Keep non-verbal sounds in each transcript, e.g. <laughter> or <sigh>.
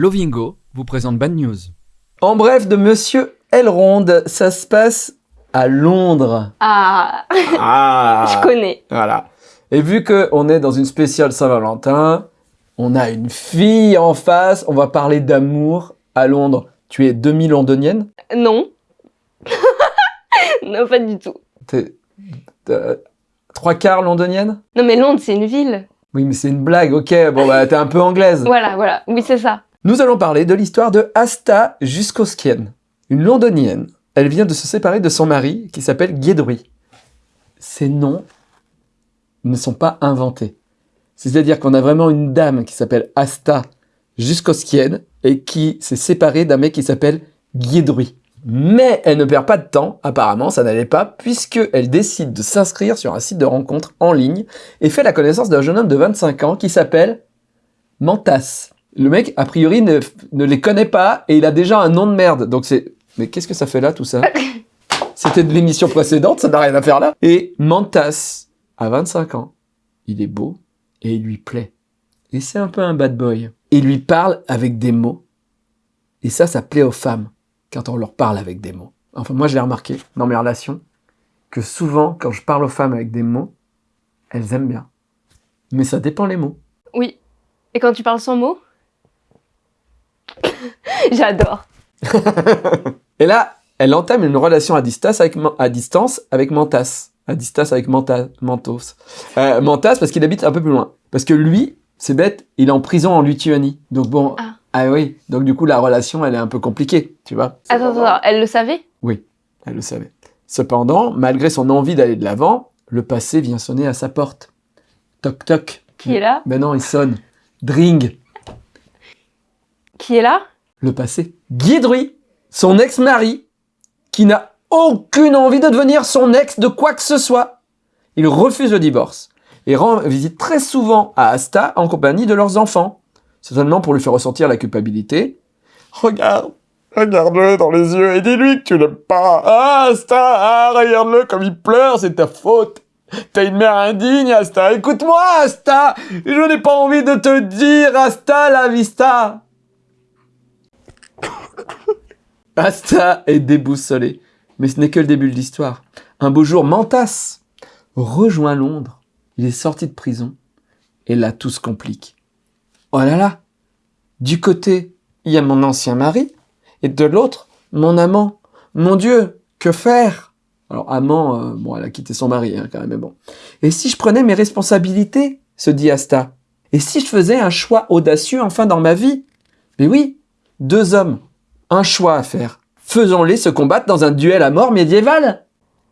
Lovingo vous présente Bad News. En bref, de Monsieur Elrond, ça se passe à Londres. Ah, Ah <laughs> je connais. Voilà. Et vu qu'on est dans une spéciale Saint-Valentin, on a une fille en face, on va parler d'amour à Londres. Tu es demi-londonienne? Non. <laughs> non, pas du tout. T'es t'es trois quarts londonienne? Non, mais Londres, c'est une ville. Oui, mais c'est une blague, ok. Bon, bah, t'es un peu anglaise. Voilà, voilà. Oui, c'est ça. Nous allons parler de l'histoire de Asta Juskoskienne, une londonienne. Elle vient de se séparer de son mari qui s'appelle Guédruy. Ces noms ne sont pas inventés. C'est-à-dire qu'on a vraiment une dame qui s'appelle Asta Juskoskienne et qui s'est séparée d'un mec qui s'appelle Guédruy. Mais elle ne perd pas de temps, apparemment ça n'allait pas, puisqu'elle décide de s'inscrire sur un site de rencontre en ligne et fait la connaissance d'un jeune homme de 25 ans qui s'appelle Mantas. Le mec, a priori, ne, les connaît pas et il a déjà un nom de merde. Donc c'est... Mais qu'est-ce que ça fait là, tout ça? C'était de l'émission précédente, ça n'a rien à faire là. Et Mantas, à 25 ans, il est beau et il lui plaît. Et c'est un peu un bad boy. Il lui parle avec des mots. Et ça, ça plaît aux femmes quand on leur parle avec des mots. Enfin, moi, je l'ai remarqué dans mes relations, que souvent, quand je parle aux femmes avec des mots, elles aiment bien. Mais ça dépend les mots. Oui. Et quand tu parles sans mots? <laughs> J'adore. <laughs> Et là, elle entame une relation à distance avec, à distance avec Mantas. À distance avec Manta, Mantos. Euh, Mantas parce qu'il habite un peu plus loin. Parce que lui, c'est bête, il est en prison en Lituanie. Donc bon, Ah. ah oui, donc du coup la relation elle est un peu compliquée, tu vois. Attends, attends, attends. Elle le savait? Oui, elle le savait. Cependant, malgré son envie d'aller de l'avant, le passé vient sonner à sa porte. Toc toc. Qui est là? Ben non, il sonne. Dring. Qui est là? Le passé. Guédruy, son ex-mari, qui n'a aucune envie de devenir son ex de quoi que ce soit. Il refuse le divorce et rend visite très souvent à Asta en compagnie de leurs enfants, certainement pour lui faire ressentir la culpabilité. Regarde, regarde-le dans les yeux et dis-lui que tu l'aimes pas. Ah, Asta, ah, regarde-le comme il pleure, c'est ta faute. T'as une mère indigne, Asta. Écoute-moi, Asta. Je n'ai pas envie de te dire, Asta la vista. <laughs> Asta est déboussolé. Mais ce n'est que le début de l'histoire. Un beau jour, Mantas rejoint Londres. Il est sorti de prison. Et là, tout se complique. Oh là là Du côté, il y a mon ancien mari. Et de l'autre, mon amant. Mon Dieu, que faire? Alors, amant, euh, bon, elle a quitté son mari, hein, quand même, mais bon. Et si je prenais mes responsabilités? se dit Asta. Et si je faisais un choix audacieux enfin dans ma vie? Mais oui, deux hommes, un choix à faire. Faisons-les se combattre dans un duel à mort médiéval.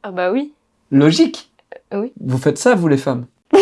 Ah bah oui. Logique. Euh, oui. Vous faites ça, vous les femmes <laughs>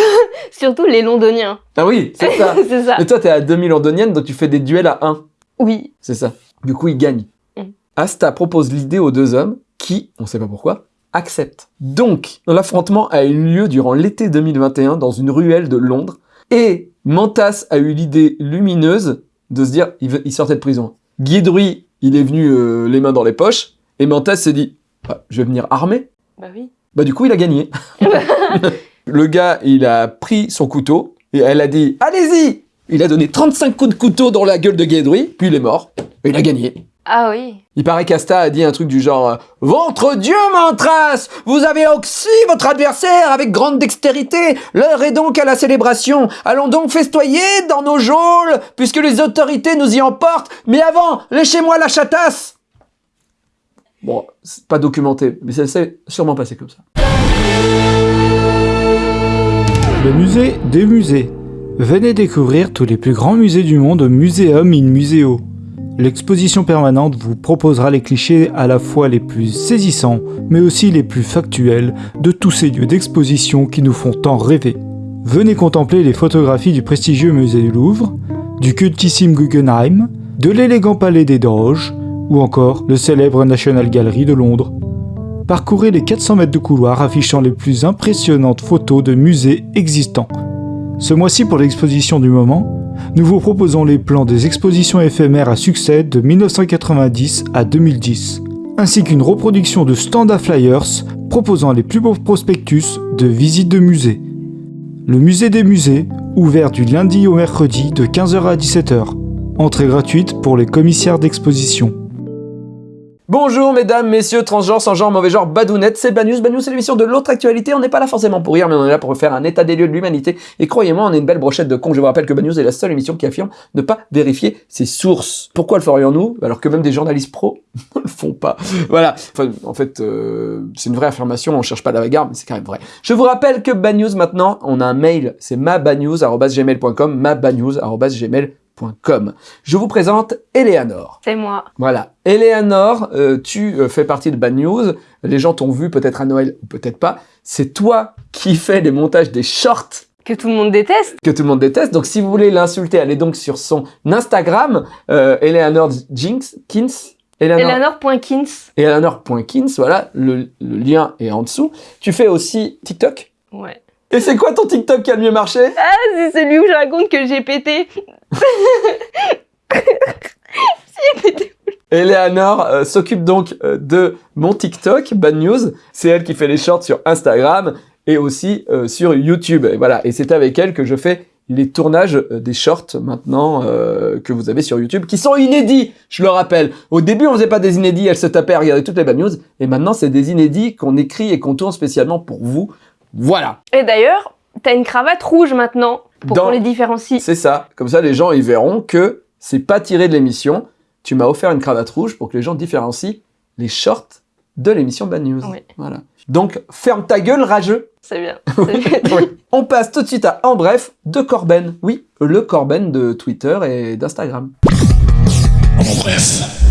Surtout les londoniens. Ah oui, c'est ça. <laughs> c'est ça. Mais toi, t'es à 2000 londonienne, donc tu fais des duels à 1. Oui. C'est ça. Du coup, ils gagnent. Mm. Asta propose l'idée aux deux hommes qui, on sait pas pourquoi, acceptent. Donc, l'affrontement a eu lieu durant l'été 2021 dans une ruelle de Londres et Mantas a eu l'idée lumineuse de se dire, il, sortait de prison. Guédruy, il est venu euh, les mains dans les poches et Mantas s'est dit, Ah, je vais venir armé. Bah oui. Bah du coup, il a gagné. <laughs> Le gars, il a pris son couteau et elle a dit Allez-y Il a donné 35 coups de couteau dans la gueule de Guédruy, puis il est mort. Et il a gagné. Ah oui. Il paraît qu'Asta a dit un truc du genre euh, Ventre Dieu, Mantras Vous avez oxy votre adversaire avec grande dextérité. L'heure est donc à la célébration. Allons donc festoyer dans nos geôles, puisque les autorités nous y emportent. Mais avant, léchez-moi la chatasse Bon, c'est pas documenté, mais ça s'est sûrement passé comme ça. Le musée des musées. Venez découvrir tous les plus grands musées du monde au Museum in Museo. L'exposition permanente vous proposera les clichés à la fois les plus saisissants, mais aussi les plus factuels de tous ces lieux d'exposition qui nous font tant rêver. Venez contempler les photographies du prestigieux musée du Louvre, du cultissime Guggenheim, de l'élégant palais des Doges, ou encore le célèbre National Gallery de Londres. Parcourez les 400 mètres de couloir affichant les plus impressionnantes photos de musées existants. Ce mois-ci, pour l'exposition du moment, nous vous proposons les plans des expositions éphémères à succès de 1990 à 2010, ainsi qu'une reproduction de stand à flyers proposant les plus beaux prospectus de visites de musées. Le musée des musées, ouvert du lundi au mercredi de 15h à 17h. Entrée gratuite pour les commissaires d'exposition. Bonjour mesdames, messieurs, transgenres, sans genre, mauvais genre, badounettes, c'est. Bad News, c'est l'émission de l'autre actualité. On n'est pas là forcément pour rire, mais on est là pour faire un état des lieux de l'humanité. Et croyez-moi, on est une belle brochette de cons. Je vous rappelle que Bad News est la seule émission qui affirme ne pas vérifier ses sources. Pourquoi le ferions-nous Alors que même des journalistes pros <laughs> ne le font pas? Voilà. Enfin, en fait, euh, c'est une vraie affirmation, on cherche pas la bagarre, mais c'est quand même vrai. Je vous rappelle que Bad News, maintenant, on a un mail, c'est mabadnews.gmail.com, Je vous présente Eleanor. C'est moi. Voilà. Eleanor, euh, tu euh, fais partie de Bad News. Les gens t'ont vu peut-être à Noël ou peut-être pas. C'est toi qui fais les montages des shorts Que tout le monde déteste. que tout le monde déteste. Donc si vous voulez l'insulter, allez donc sur son Instagram, euh, Eleanor Jinx, Kins. Eleanor, Eleanor.kins. Eleanor.kins, voilà, le, le lien est en dessous. Tu fais aussi TikTok? Ouais. Et c'est quoi ton TikTok qui a le mieux marché? Ah, c'est celui où je raconte que j'ai pété. Eleanor euh, s'occupe donc euh, de mon TikTok, Bad News. C'est elle qui fait les shorts sur Instagram et aussi euh, sur YouTube. Et voilà, et c'est avec elle que je fais les tournages des shorts maintenant que vous avez sur YouTube, qui sont inédits, je le rappelle. Au début, on faisait pas des inédits, elle se tapait à regarder toutes les Bad News, et maintenant, c'est des inédits qu'on écrit et qu'on tourne spécialement pour vous. Voilà, Et d'ailleurs, t'as une cravate rouge maintenant pour Dans- qu'on les différencie. c'est ça. Comme ça, les gens, ils verront que c'est pas tiré de l'émission. Tu m'as offert une cravate rouge pour que les gens différencient les shorts de l'émission Bad News. Oui. Voilà. Donc, ferme ta gueule, rageux. C'est bien. <laughs> c'est bien. Oui. On passe tout de suite à En Bref de Corben. Oui, le Corben de Twitter et d'Instagram. En bref.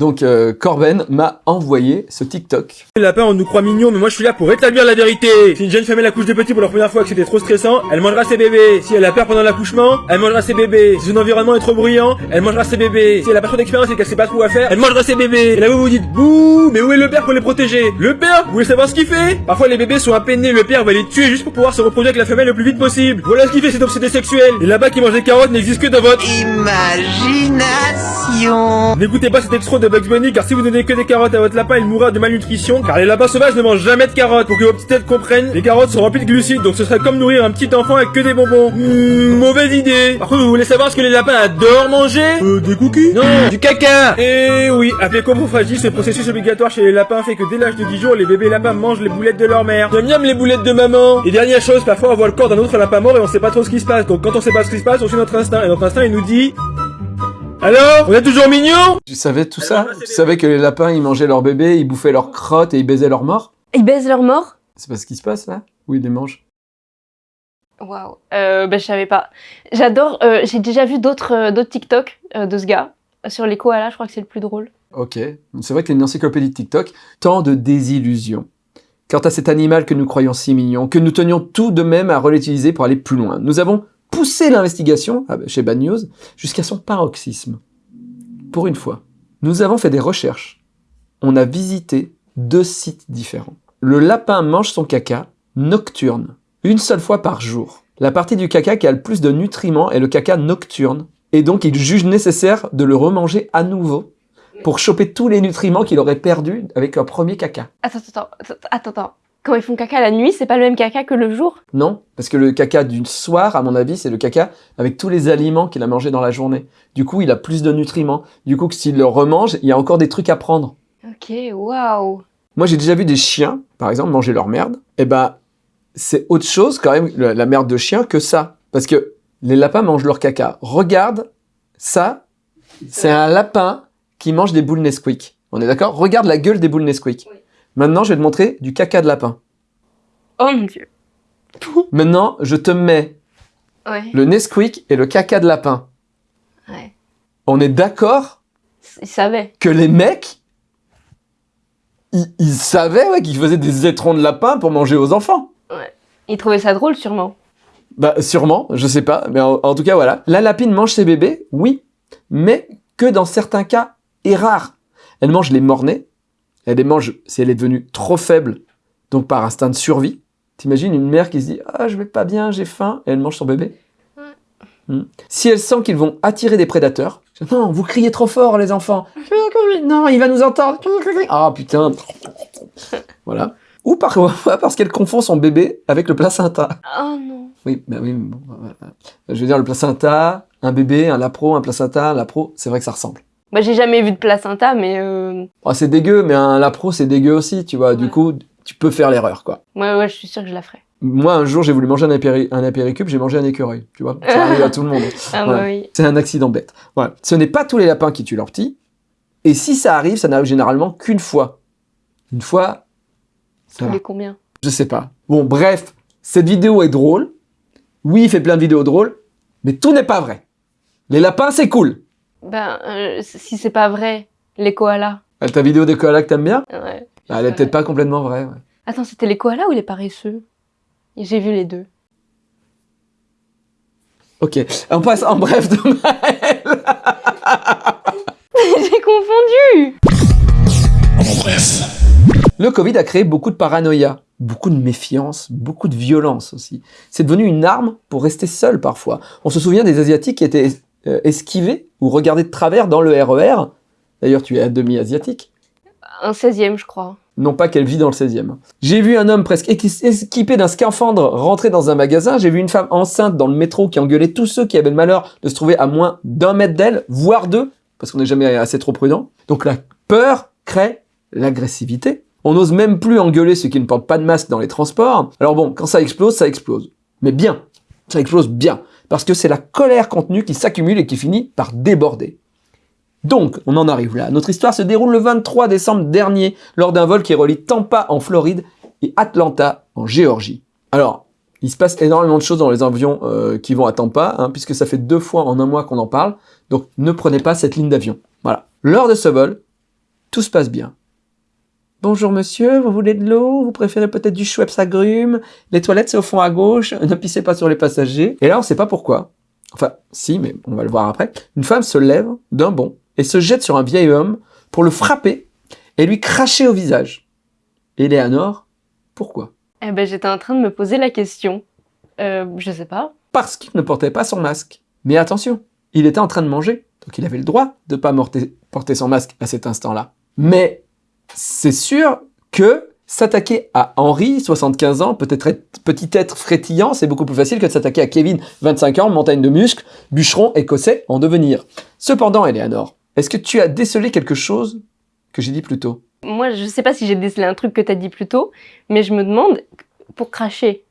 Donc, euh, Corben m'a envoyé ce TikTok. Les lapins, on nous croit mignons, mais moi je suis là pour rétablir la vérité. Si une jeune femme met la couche de petit pour la première fois et que c'était trop stressant, elle mangera ses bébés. Si elle a peur pendant l'accouchement, elle mangera ses bébés. Si son environnement est trop bruyant, elle mangera ses bébés. Si elle a pas trop d'expérience et qu'elle sait pas trop quoi faire, elle mangera ses bébés. Et là vous vous dites, bouh, mais où est le père pour les protéger? Le père, vous voulez savoir ce qu'il fait? Parfois les bébés sont à peine nés, le père va les tuer juste pour pouvoir se reproduire avec la femelle le plus vite possible. Voilà ce qu'il fait cet obsédé sexuel. Et là-bas qui mange des carottes n'existe que dans votre Imagination. N'écoutez pas cet extrait de Bugs Bunny car si vous donnez que des carottes à votre lapin, il mourra de malnutrition car les lapins sauvages ne mangent jamais de carottes. Pour que vos petites têtes comprennent, les carottes sont remplies de glucides donc ce serait comme nourrir un petit enfant avec que des bonbons. Hmm, mauvaise idée. Par contre, vous voulez savoir ce que les lapins adorent manger? Euh, des cookies? Non, du caca. Et oui, appelé coprophragie, ce processus obligatoire chez les lapins fait que dès l'âge de 10 jours, les bébés lapins mangent les boulettes de leur mère. Miam miam les boulettes de maman. Et dernière chose, parfois on voit le corps d'un autre lapin mort et on sait pas trop ce qui se passe. Donc quand on sait pas ce qui se passe, on suit notre instinct et notre instinct il nous dit alors, on est toujours mignon Tu savais tout ça? Moi, Tu savais que les lapins, ils mangeaient leurs bébés, ils bouffaient leurs crottes et ils baisaient leurs morts? Ils baisent leur mort C'est pas ce qui se passe, là? Oui, ils les mangent? Waouh. Bah, je savais pas. J'adore. euh, j'ai déjà vu d'autres euh, d'autres TikTok euh, de ce gars. Sur les koalas, je crois que c'est le plus drôle. Ok. C'est vrai que une encyclopédie de TikTok, tant de désillusions. Quant à cet animal que nous croyons si mignon, que nous tenions tout de même à relativiser pour aller plus loin, nous avons poussé l'investigation, ah bah, chez Bad News, jusqu'à son paroxysme. Pour une fois, nous avons fait des recherches. On a visité deux sites différents. Le lapin mange son caca nocturne, une seule fois par jour. La partie du caca qui a le plus de nutriments est le caca nocturne, et donc il juge nécessaire de le remanger à nouveau pour choper tous les nutriments qu'il aurait perdus avec un premier caca. Attends, attends, attends, attends. Quand ils font caca la nuit, c'est pas le même caca que le jour? Non, parce que le caca du soir, à mon avis, c'est le caca avec tous les aliments qu'il a mangés dans la journée. Du coup, il a plus de nutriments. Du coup, s'il le remange, il y a encore des trucs à prendre. Ok, waouh. Moi, j'ai déjà vu des chiens, par exemple, manger leur merde. Eh ben, c'est autre chose quand même, la la merde de chien, que ça. Parce que les lapins mangent leur caca. Regarde, ça, c'est un lapin qui mange des boules Nesquik. On est d'accord? Regarde la gueule des boules Nesquik. Oui. Maintenant, je vais te montrer du caca de lapin. Oh mon dieu. <laughs> Maintenant, je te mets Ouais, le Nesquik et le caca de lapin. ouais. On est d'accord Ils savaient. que les mecs, ils, ils savaient ouais, qu'ils faisaient des étrons de lapin pour manger aux enfants. Ils trouvaient ça drôle, sûrement. Bah sûrement, je sais pas, mais en, en tout cas voilà. La lapine mange ses bébés, oui, mais que dans certains cas et rares. Elle mange les mornais, elle les mange si elle est devenue trop faible, donc par instinct de survie. T'imagines une mère qui se dit ah je vais pas bien, j'ai faim, et elle mange son bébé. Hmm. Si elle sent qu'ils vont attirer des prédateurs, non, vous criez trop fort les enfants. Non, il va nous entendre. Ah putain. Voilà. Ou parfois parce qu'elle confond son bébé avec le placenta. Oh non. Oui, bah oui, bon, voilà. Je veux dire, le placenta, un bébé, un lapro, un placenta, un lapro, c'est vrai que ça ressemble. Bah, j'ai jamais vu de placenta, mais euh... Oh, c'est dégueu, mais un lapro, c'est dégueu aussi, tu vois. Du coup, tu peux faire l'erreur, quoi. ouais, ouais, je suis sûre que je la ferai. Moi, un jour, j'ai voulu manger un, apéri un apéricube, j'ai mangé un écureuil, tu vois. Ça arrive à tout le monde. <laughs> Ah Voilà. bah oui. C'est un accident bête. Voilà. Ce n'est pas tous les lapins qui tuent leurs petits. Et si ça arrive, ça n'arrive généralement qu'une fois. Une fois, ça va. combien? Je sais pas. Bon, bref, cette vidéo est drôle. Oui, il fait plein de vidéos drôles, mais tout n'est pas vrai. Les lapins, c'est cool. Ben, euh, si c'est pas vrai, les koalas. Ah, Ta vidéo de koala que t'aimes bien? Ouais. Ah, Elle est peut-être pas complètement vraie. ouais. Attends, c'était les koalas ou les paresseux? J'ai vu les deux. Ok, on passe en bref de <laughs> J'ai confondu En bref. Le Covid a créé beaucoup de paranoïa, beaucoup de méfiance, beaucoup de violence aussi. C'est devenu une arme pour rester seul parfois. On se souvient des Asiatiques qui étaient euh, esquivés ou regardés de travers dans le RER. D'ailleurs, tu es à demi asiatique. Un 16e, je crois. Non pas qu'elle vit dans le 16e. J'ai vu un homme presque équi- équipé d'un scaphandre rentrer dans un magasin. J'ai vu une femme enceinte dans le métro qui engueulait tous ceux qui avaient le malheur de se trouver à moins d'un mètre d'elle, voire deux, parce qu'on n'est jamais assez trop prudent. Donc la peur crée l'agressivité. On n'ose même plus engueuler ceux qui ne portent pas de masque dans les transports. Alors bon, quand ça explose, ça explose. Mais bien. Ça explose bien. Parce que c'est la colère contenue qui s'accumule et qui finit par déborder. Donc, on en arrive là. Notre histoire se déroule le 23 décembre dernier, lors d'un vol qui relie Tampa en Floride et Atlanta en Géorgie. Alors, il se passe énormément de choses dans les avions euh, qui vont à Tampa, hein, puisque ça fait deux fois en un mois qu'on en parle. Donc, ne prenez pas cette ligne d'avion. Voilà. Lors de ce vol, tout se passe bien. Bonjour monsieur, vous voulez de l'eau? Vous préférez peut-être du Schweppes agrumes Les toilettes c'est au fond à gauche, ne pissez pas sur les passagers. Et là on sait pas pourquoi. Enfin, si, mais on va le voir après. Une femme se lève d'un bond et se jette sur un vieil homme pour le frapper et lui cracher au visage. Éléanore, pourquoi? Eh ben, j'étais en train de me poser la question. Euh, je sais pas. Parce qu'il ne portait pas son masque. Mais attention, il était en train de manger, donc il avait le droit de ne pas porter son masque à cet instant-là. Mais c'est sûr que s'attaquer à Henri, 75 ans, peut-être être petit être frétillant, c'est beaucoup plus facile que de s'attaquer à Kevin, 25 ans, montagne de muscles, bûcheron écossais en devenir. Cependant, Eleanor, est-ce que tu as décelé quelque chose que j'ai dit plus tôt? Moi, je sais pas si j'ai décelé un truc que t'as dit plus tôt, mais je me demande, pour cracher.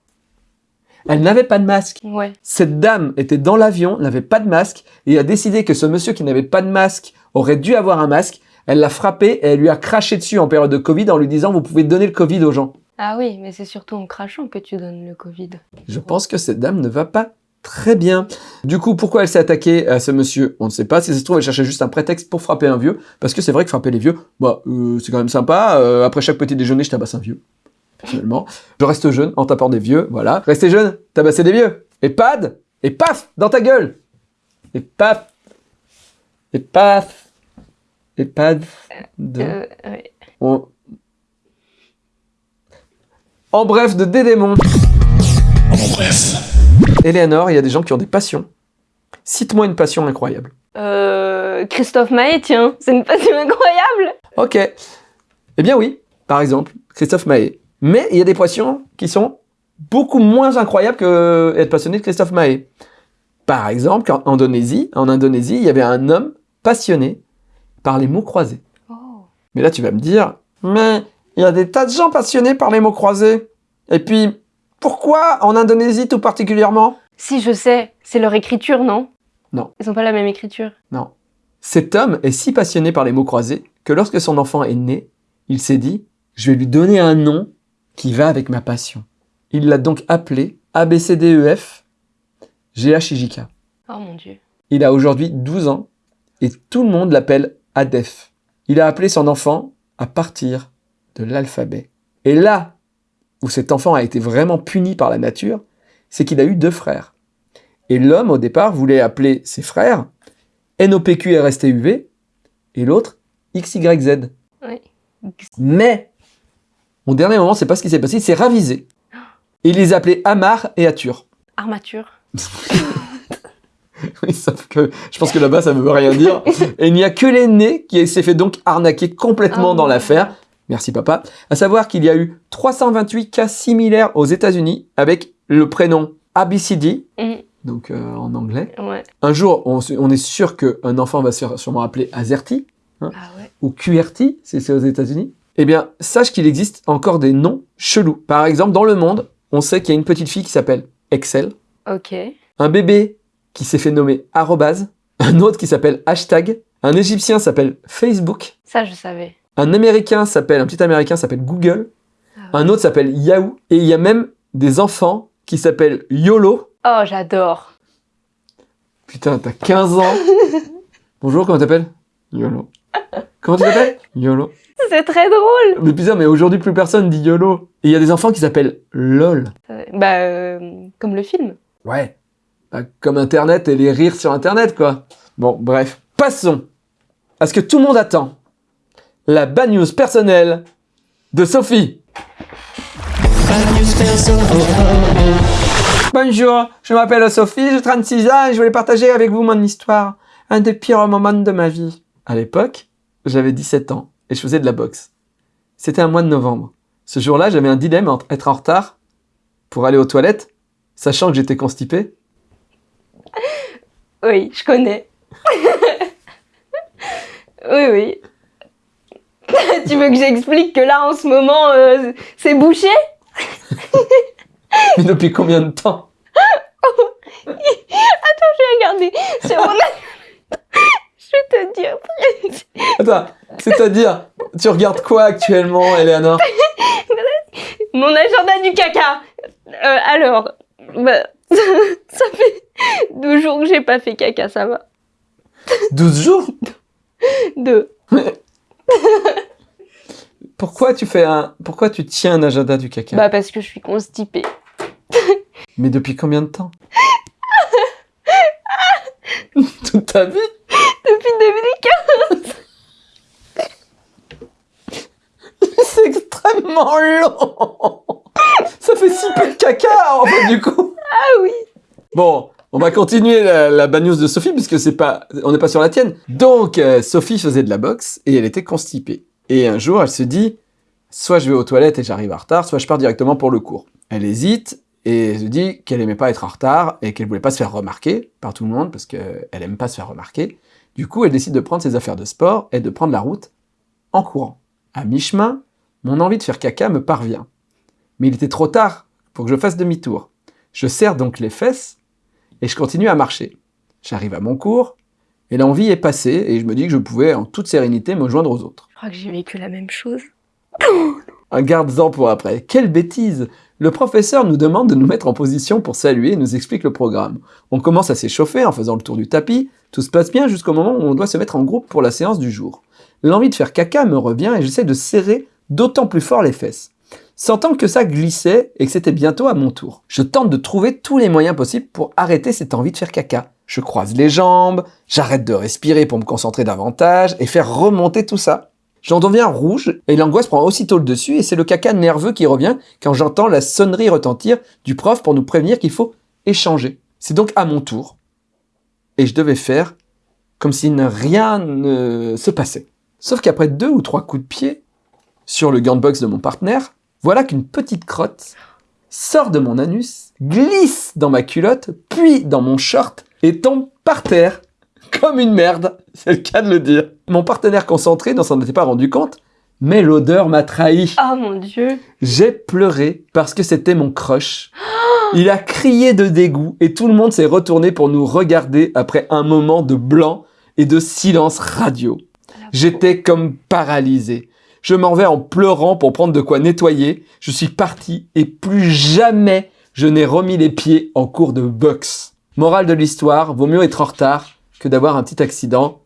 Elle n'avait pas de masque. Ouais. Cette dame était dans l'avion, n'avait pas de masque, et a décidé que ce monsieur qui n'avait pas de masque aurait dû avoir un masque. Elle l'a frappé et elle lui a craché dessus en période de Covid en lui disant vous pouvez donner le Covid aux gens. Ah oui, mais c'est surtout en crachant que tu donnes le Covid. Je pense que cette dame ne va pas très bien. Du coup, pourquoi elle s'est attaquée à ce monsieur? On ne sait pas. Si ça se trouve, elle cherchait juste un prétexte pour frapper un vieux. Parce que c'est vrai que frapper les vieux, bah, euh, c'est quand même sympa. Euh, après chaque petit déjeuner, je tabasse un vieux. Personnellement. Je reste jeune en tapant des vieux. Voilà. Restez jeune, tabassez des vieux. Et pad Et paf Dans ta gueule Et paf Et paf Et pad de... Euh, ouais. On- En bref, de Dédémon. En bref. Eleanor, il y a des gens qui ont des passions. Cite-moi une passion incroyable. Euh, Christophe Maé, tiens, c'est une passion incroyable. Ok. Eh bien oui, par exemple, Christophe Maé. Mais il y a des passions qui sont beaucoup moins incroyables que être passionné de Christophe Maé. Par exemple, en Indonésie, en Indonésie, il y avait un homme passionné par les mots croisés. Oh. Mais là, tu vas me dire, mais il y a des tas de gens passionnés par les mots croisés. Et puis, pourquoi en Indonésie tout particulièrement? Si, je sais, c'est leur écriture, non? Non. Ils ont pas la même écriture. Non. Cet homme est si passionné par les mots croisés que lorsque son enfant est né, il s'est dit Je vais lui donner un nom qui va avec ma passion. Il l'a donc appelé ABCDEF GHIJK. Oh mon dieu. Il a aujourd'hui 12 ans et tout le monde l'appelle ADEF. Il a appelé son enfant à partir de l'alphabet. Et là où cet enfant a été vraiment puni par la nature, c'est qu'il a eu deux frères. Et l'homme, au départ, voulait appeler ses frères NOPQRSTUV et l'autre XYZ. Oui. Mais, au dernier moment, c'est pas ce qui s'est passé, il s'est ravisé. Et il les appelait Amar et Atur. Armature. <laughs> <laughs> Oui, sauf que je pense que là-bas, ça ne veut rien dire. <laughs> Et il n'y a que l'aîné qui s'est fait donc arnaquer complètement Oh. dans l'affaire. Merci papa. À savoir qu'il y a eu 328 cas similaires aux États-Unis avec le prénom ABCD, Mhm. donc euh, en anglais. Ouais. Un jour, on, est sûr qu'un enfant va se faire sûrement appeler Azerty Ah ouais. ou QRT, si c'est aux États-Unis. Eh bien, sache qu'il existe encore des noms chelous. Par exemple, dans le monde, on sait qu'il y a une petite fille qui s'appelle Excel, Ok. un bébé qui s'est fait nommer arrobase, un autre qui s'appelle hashtag, un Égyptien s'appelle Facebook, Ça, je savais. un Américain s'appelle, un petit Américain s'appelle Google, Ah un autre s'appelle Yahoo, et il y a même des enfants qui s'appellent YOLO. Oh, j'adore. Putain, t'as 15 ans. <laughs> Bonjour, comment t'appelles? YOLO. Comment tu t'appelles? YOLO. C'est très drôle. Mais putain, mais aujourd'hui plus personne dit YOLO. Et il y a des enfants qui s'appellent LOL. Euh, Bah, euh, comme le film. Ouais. Bah, comme Internet et les rires sur Internet, quoi. Bon, bref. Passons à ce que tout le monde attend. La bad news personnelle de Sophie. Bonjour, je m'appelle Sophie, j'ai 36 ans et je voulais partager avec vous mon histoire. Un des pires moments de ma vie. À l'époque, j'avais 17 ans et je faisais de la boxe. C'était un mois de novembre. Ce jour-là, j'avais un dilemme entre être en retard pour aller aux toilettes, sachant que j'étais constipé, Oui, je connais. <laughs> oui, oui. <laughs> tu veux que j'explique que là, en ce moment, euh, c'est bouché? Mais depuis combien de temps? <laughs> Regardez, sur mon... je vais te dire. Attends, c'est-à-dire, tu regardes quoi actuellement, Eleanor? Mon agenda du caca. Euh, alors, bah, ça fait <laughs> deux jours que j'ai pas fait caca, ça va. 12 jours <laughs> Deux. <laughs> Pourquoi tu fais un... Pourquoi tu tiens un agenda du caca? Bah parce que je suis constipée. Mais depuis combien de temps? Toute ta vie? Depuis 2015. C'est extrêmement long Ça fait si peu de caca, en fait, du coup Ah oui. Bon, on va continuer la, la de Sophie, puisque c'est pas, on n'est pas sur la tienne. Donc, euh, Sophie faisait de la boxe, et elle était constipée. Et un jour, elle se dit, soit je vais aux toilettes et j'arrive en retard, soit je pars directement pour le cours. Elle hésite, et se dit qu'elle aimait pas être en retard, et qu'elle voulait pas se faire remarquer par tout le monde, parce qu'elle aime pas se faire remarquer. Du coup, elle décide de prendre ses affaires de sport, et de prendre la route en courant. À mi-chemin, mon envie de faire caca me parvient. Mais il était trop tard pour que je fasse demi-tour. Je serre donc les fesses, et je continue à marcher. J'arrive à mon cours, et l'envie est passée, et je me dis que je pouvais en toute sérénité me joindre aux autres. Je crois que j'ai vécu la même chose. Un garde-en pour après. Quelle bêtise Le professeur nous demande de nous mettre en position pour saluer et nous explique le programme. On commence à s'échauffer en faisant le tour du tapis. Tout se passe bien jusqu'au moment où on doit se mettre en groupe pour la séance du jour. L'envie de faire caca me revient et j'essaie de serrer d'autant plus fort les fesses. Sentant que ça glissait et que c'était bientôt à mon tour, je tente de trouver tous les moyens possibles pour arrêter cette envie de faire caca. Je croise les jambes, j'arrête de respirer pour me concentrer davantage et faire remonter tout ça. J'en deviens rouge et l'angoisse prend aussitôt le dessus et c'est le caca nerveux qui revient quand j'entends la sonnerie retentir du prof pour nous prévenir qu'il faut échanger. C'est donc à mon tour. Et je devais faire comme si rien ne se passait. Sauf qu'après deux ou trois coups de pied sur le gant de boxe de mon partenaire, voilà qu'une petite crotte sort de mon anus, glisse dans ma culotte, puis dans mon short et tombe par terre comme une merde, c'est le cas de le dire. Mon partenaire concentré n'en s'en était pas rendu compte, mais l'odeur m'a trahi. Oh mon dieu. J'ai pleuré parce que c'était mon crush. Il a crié de dégoût et tout le monde s'est retourné pour nous regarder après un moment de blanc et de silence radio. J'étais comme paralysé. Je m'en vais en pleurant pour prendre de quoi nettoyer. Je suis parti et plus jamais je n'ai remis les pieds en cours de boxe. Morale de l'histoire, vaut mieux être en retard que d'avoir un petit accident.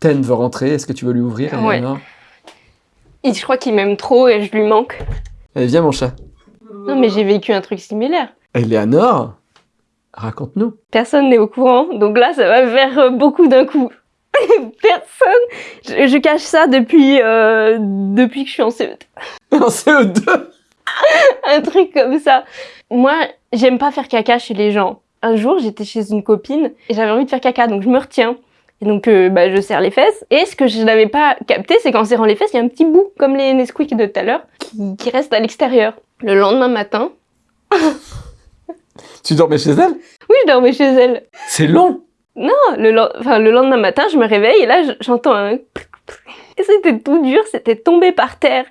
Ten veut rentrer, est-ce que tu veux lui ouvrir Ouais. Je crois qu'il m'aime trop et je lui manque. Allez, viens mon chat. Non mais j'ai vécu un truc similaire. Eleanor, raconte-nous. Personne n'est au courant, donc là ça va faire beaucoup d'un coup. <laughs> Personne. Je, je cache ça depuis euh, depuis que je suis en CE2. <laughs> En CE2 Un truc comme ça. Moi, j'aime pas faire caca chez les gens. Un jour, j'étais chez une copine et j'avais envie de faire caca, donc je me retiens. Et donc, euh, bah, je serre les fesses. Et ce que je n'avais pas capté, c'est qu'en serrant les fesses, il y a un petit bout, comme les Nesquik de tout à l'heure, qui, qui reste à l'extérieur. Le lendemain matin, <laughs> Tu dormais chez elle? Oui, je dormais chez elle. C'est long Non, le, len- enfin, le lendemain matin, je me réveille et là, je- j'entends un... Et c'était tout dur, c'était tombé par terre.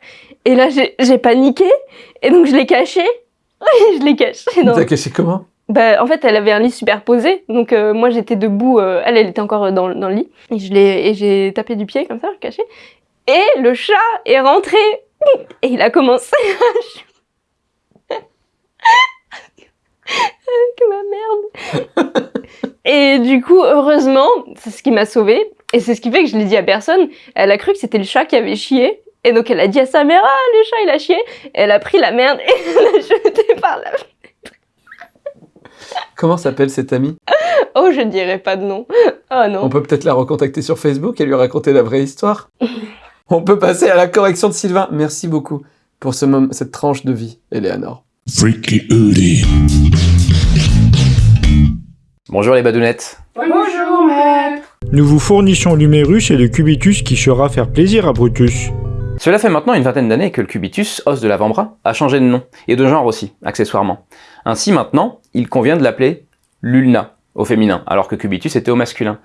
Et là, j'ai paniqué et donc je l'ai caché. <laughs> Oui, je l'ai caché. dans- T'as caché comment? Bah, en fait, elle avait un lit superposé, donc euh, moi j'étais debout, euh, elle, elle était encore dans, dans le lit, et je l'ai, et j'ai tapé du pied comme ça, caché. Et le chat est rentré et il a commencé à <laughs> avec ma merde. et du coup, heureusement, c'est ce qui m'a sauvée, et c'est ce qui fait que je l'ai dit à personne. Elle a cru que c'était le chat qui avait chié. Et donc elle a dit à sa mère, ah le chat il a chié. Et elle a pris la merde et <laughs> elle l'a jetée par la Comment s'appelle cette amie? Oh, je dirais pas de nom. Oh non. On peut peut-être la recontacter sur Facebook et lui raconter la vraie histoire. <laughs> On peut passer à la correction de Sylvain. Merci beaucoup pour ce cette tranche de vie, Eleanor. Freaky Udi. Bonjour les badounettes. Nous vous fournissions l'humérus et le cubitus qui saura faire plaisir à Brutus. Cela fait maintenant une vingtaine d'années que le cubitus, os de l'avant-bras, a changé de nom, et de genre aussi, accessoirement. Ainsi maintenant, il convient de l'appeler l'ulna, au féminin, alors que cubitus était au masculin.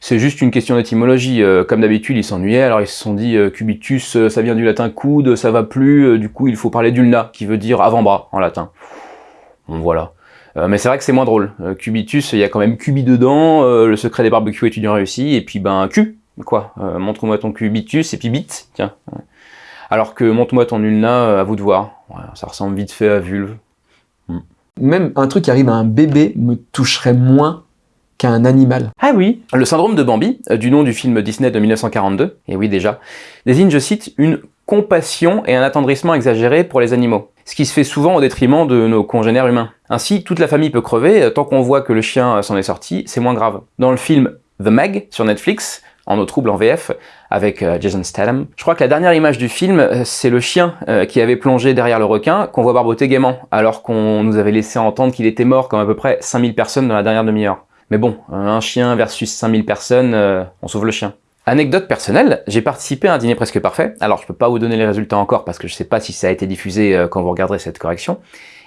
C'est juste une question d'étymologie, euh, comme d'habitude ils s'ennuyaient, alors ils se sont dit euh, cubitus euh, ça vient du latin coude, ça va plus, euh, du coup il faut parler d'ulna, qui veut dire avant-bras en latin. Bon voilà. Euh, mais c'est vrai que c'est moins drôle. Euh, cubitus, il y a quand même cubi dedans, euh, le secret des barbecues étudiants réussi, et puis ben cul, quoi. Euh, Montre-moi ton cubitus, et puis bite, tiens. Alors que montre-moi ton ulna, euh, à vous de voir. Ouais, ça ressemble vite fait à vulve. Même un truc qui arrive à un bébé me toucherait moins qu'à un animal. Ah oui Le syndrome de Bambi, du nom du film Disney de 1942, et oui déjà, désigne, je cite, une compassion et un attendrissement exagéré pour les animaux, ce qui se fait souvent au détriment de nos congénères humains. Ainsi, toute la famille peut crever, euh, tant qu'on voit que le chien euh, s'en est sorti, c'est moins grave. Dans le film The Meg, sur Netflix, en eau trouble en VF, avec euh, Jason Statham, je crois que la dernière image du film, c'est le chien qui avait plongé derrière le requin, qu'on voit barboter gaiement, alors qu'on nous avait laissé entendre qu'il était mort comme à peu près 5000 personnes dans la dernière demi-heure. Mais bon, un chien versus 5000 personnes, on sauve le chien. Anecdote personnelle, j'ai participé à un dîner presque parfait. Alors je peux pas vous donner les résultats encore parce que je sais pas si ça a été diffusé quand vous regarderez cette correction.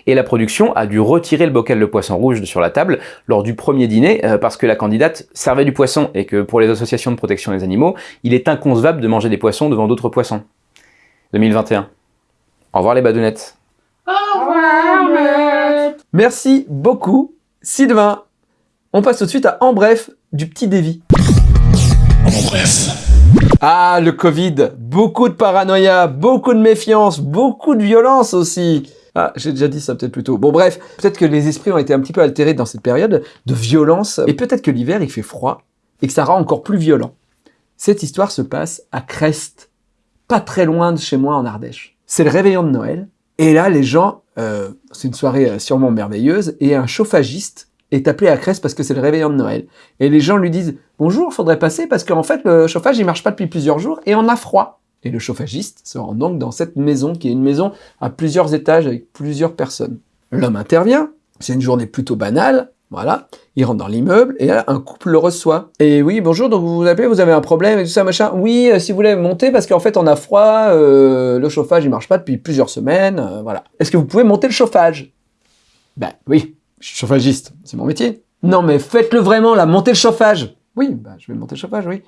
Et la production a dû retirer le bocal de poisson rouge de sur la table lors du premier dîner euh, parce que la candidate servait du poisson et que pour les associations de protection des animaux, il est inconcevable de manger des poissons devant d'autres poissons. 2021. Au revoir les badounettes. Merci beaucoup, Sylvain. On passe tout de suite à En bref du petit Davy. En bref. Ah, le Covid. Beaucoup de paranoïa, beaucoup de méfiance, beaucoup de violence aussi. Ah, j'ai déjà dit ça peut-être plus tôt. Bon bref, peut-être que les esprits ont été un petit peu altérés dans cette période de violence, et peut-être que l'hiver il fait froid, et que ça rend encore plus violent. Cette histoire se passe à Crest, pas très loin de chez moi en Ardèche. C'est le réveillon de Noël, et là les gens, euh, c'est une soirée euh, sûrement merveilleuse, et un chauffagiste est appelé à Crest parce que c'est le réveillon de Noël. Et les gens lui disent Bonjour, faudrait passer parce qu'en fait le chauffage il marche pas depuis plusieurs jours et on a froid. Et le chauffagiste se rend donc dans cette maison qui est une maison à plusieurs étages avec plusieurs personnes. L'homme intervient, c'est une journée plutôt banale, voilà. Il rentre dans l'immeuble et là un couple le reçoit. Et oui, bonjour, donc vous vous appelez, vous avez un problème et tout ça machin. Oui, euh, si vous voulez monter parce qu'en fait on a froid, euh, le chauffage il marche pas depuis plusieurs semaines, euh, voilà. Est-ce que vous pouvez monter le chauffage? Ben oui, je suis chauffagiste, c'est mon métier. Non mais faites-le vraiment là, montez le chauffage. Oui, bah je vais monter le chauffage, oui.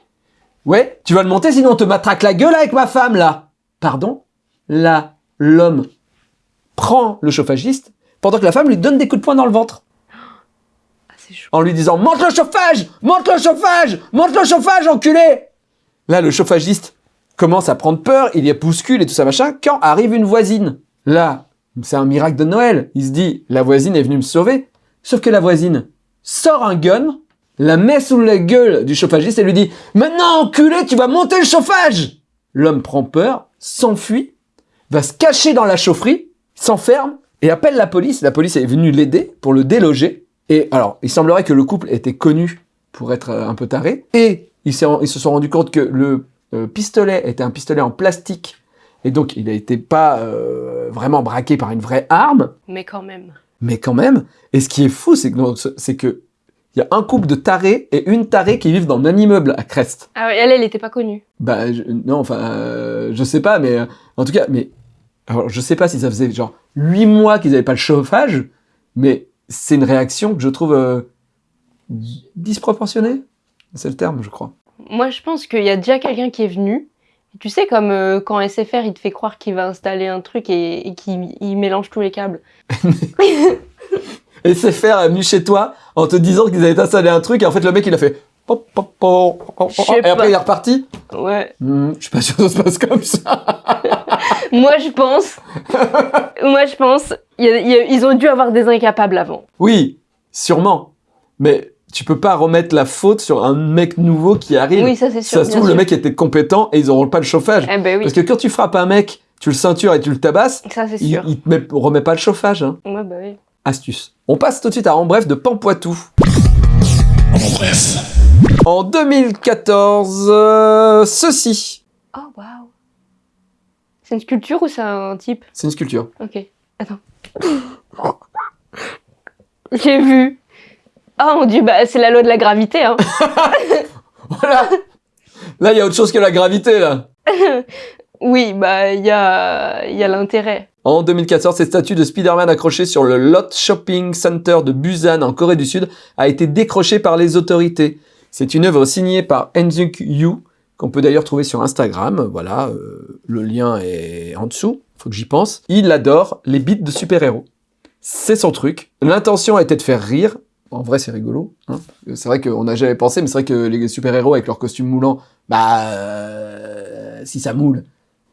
Ouais, tu vas le monter sinon on te matraque la gueule avec ma femme là. Pardon? Là, l'homme prend le chauffagiste pendant que la femme lui donne des coups de poing dans le ventre. Ah, chaud. En lui disant monte le chauffage Monte le chauffage Monte le chauffage, enculé Là, le chauffagiste commence à prendre peur, il y a bouscule et tout ça machin, quand arrive une voisine. Là, c'est un miracle de Noël. Il se dit, la voisine est venue me sauver. Sauf que la voisine sort un gun, la met sous la gueule du chauffagiste et lui dit Maintenant, enculé, tu vas monter le chauffage L'homme prend peur, s'enfuit, va se cacher dans la chaufferie, s'enferme et appelle la police. La police est venue l'aider pour le déloger. Et alors, il semblerait que le couple était connu pour être euh, un peu taré. Et ils, se sont rendus compte que le euh, pistolet était un pistolet en plastique. Et donc, il n'était pas euh, vraiment braqué par une vraie arme Mais quand même. mais quand même. Et ce qui est fou, c'est que que il y a un couple de tarés et une tarée qui vivent dans le même immeuble à Crest. Ah ouais, elle, elle était pas connue. Bah je- non, enfin, euh, je sais pas, mais euh, en tout cas, mais Alors, je sais pas si ça faisait genre 8 mois qu'ils avaient pas le chauffage, mais c'est une réaction que je trouve euh, disproportionnée. C'est le terme, je crois. Moi, je pense qu'il y a déjà quelqu'un qui est venu. Tu sais, comme euh, quand SFR, il te fait croire qu'il va installer un truc et, et qu'il il mélange tous les câbles. <laughs> Et SFR est venu chez toi en te disant qu'ils avaient installé un truc, et en fait, le mec, il a fait... pop, pop, pop, et après, pas. il est reparti. Ouais. Hmm, je suis pas sûr que ça se passe comme ça. <laughs> Moi, je pense. Moi, je pense. y a- y a- ils ont dû avoir des incapables avant. Oui, sûrement. Mais tu peux pas remettre la faute sur un mec nouveau qui arrive. Oui, ça, c'est sûr. ça se trouve, le sûr. mec était compétent et ils auront pas le chauffage. Eh ben oui, Parce que quand tu frappes un mec, tu le ceintures et tu le tabasses, ça, c'est il, sûr. il te met- remet pas le chauffage. Hein. Ouais, bah oui. Astuce. On passe tout de suite à En bref de Pampoitou. En bref. En 2014, euh, ceci. Oh, waouh. C'est une sculpture ou c'est un type? C'est une sculpture. Ok. Attends. <laughs> J'ai vu. Oh mon dieu, bah c'est la loi de la gravité, hein. <laughs> Voilà. Là, il y a autre chose que la gravité, là. <laughs> oui, bah il y a, il y a l'intérêt. En 2014, cette statue de Spider-Man accrochée sur le Lot Shopping Center de Busan en Corée du Sud a été décrochée par les autorités. C'est une œuvre signée par Enzuk Yu, qu'on peut d'ailleurs trouver sur Instagram. Voilà, euh, le lien est en dessous, faut que j'y pense. Il adore les beats de super-héros. C'est son truc. L'intention était de faire rire. En vrai, c'est rigolo. hein. C'est vrai qu'on n'a jamais pensé, mais c'est vrai que les super-héros avec leurs costumes moulants, bah, euh, si ça moule,